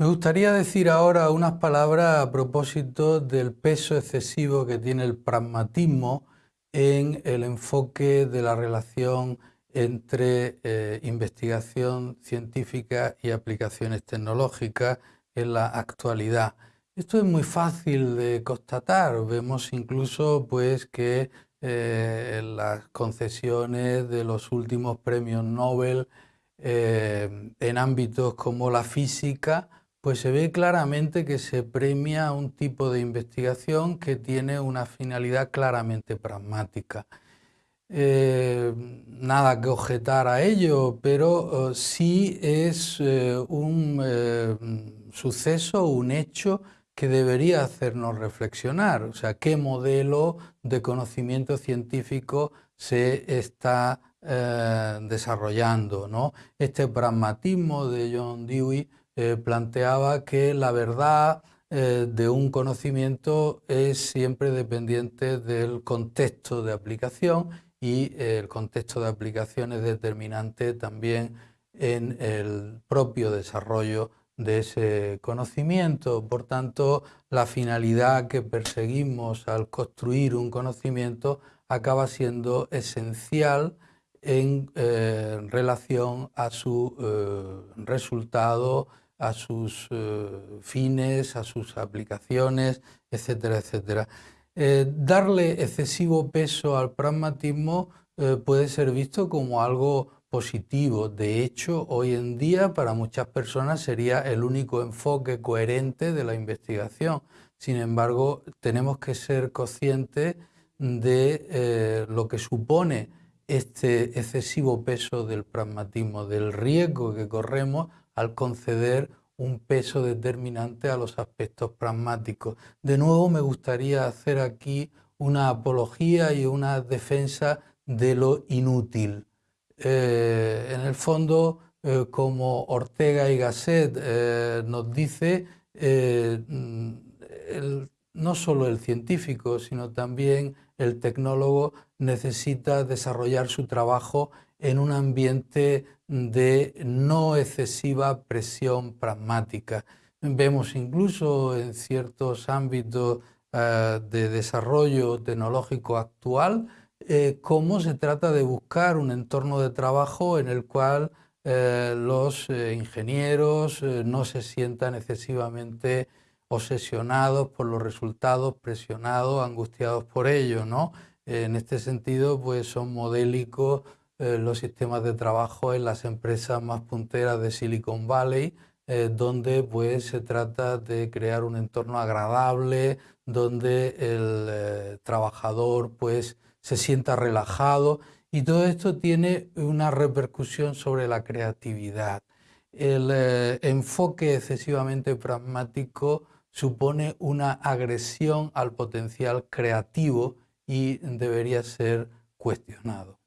Me gustaría decir ahora unas palabras a propósito del peso excesivo que tiene el pragmatismo en el enfoque de la relación entre eh, investigación científica y aplicaciones tecnológicas en la actualidad. Esto es muy fácil de constatar. Vemos incluso pues, que eh, las concesiones de los últimos premios Nobel eh, en ámbitos como la física pues se ve claramente que se premia un tipo de investigación que tiene una finalidad claramente pragmática. Eh, nada que objetar a ello, pero eh, sí es eh, un suceso, un hecho que debería hacernos reflexionar. O sea, qué modelo de conocimiento científico se está desarrollando. ¿no? Este pragmatismo de John Dewey eh, planteaba que la verdad eh, de un conocimiento es siempre dependiente del contexto de aplicación y eh, el contexto de aplicación es determinante también en el propio desarrollo de ese conocimiento. Por tanto, la finalidad que perseguimos al construir un conocimiento acaba siendo esencial en relación a su resultado a sus eh, fines, a sus aplicaciones, etcétera, etcétera. Eh, darle excesivo peso al pragmatismo eh, puede ser visto como algo positivo. De hecho, hoy en día para muchas personas sería el único enfoque coherente de la investigación. Sin embargo, tenemos que ser conscientes de lo que supone este excesivo peso del pragmatismo, del riesgo que corremos al conceder un peso determinante a los aspectos pragmáticos. De nuevo me gustaría hacer aquí una apología y una defensa de lo inútil. Eh, en el fondo, eh, como Ortega y Gasset eh, nos dice, no solo el científico, sino también el tecnólogo necesita desarrollar su trabajo en un ambiente de no excesiva presión pragmática. Vemos incluso en ciertos ámbitos eh, de desarrollo tecnológico actual eh, cómo se trata de buscar un entorno de trabajo en el cual eh, los ingenieros no se sientan excesivamente obsesionados por los resultados, presionados, angustiados por ello. ¿no? En este sentido, pues son modélicos eh, los sistemas de trabajo en las empresas más punteras de Silicon Valley, eh, donde pues, se trata de crear un entorno agradable, donde el eh, trabajador pues, se sienta relajado y todo esto tiene una repercusión sobre la creatividad. El enfoque excesivamente pragmático supone una agresión al potencial creativo y debería ser cuestionado.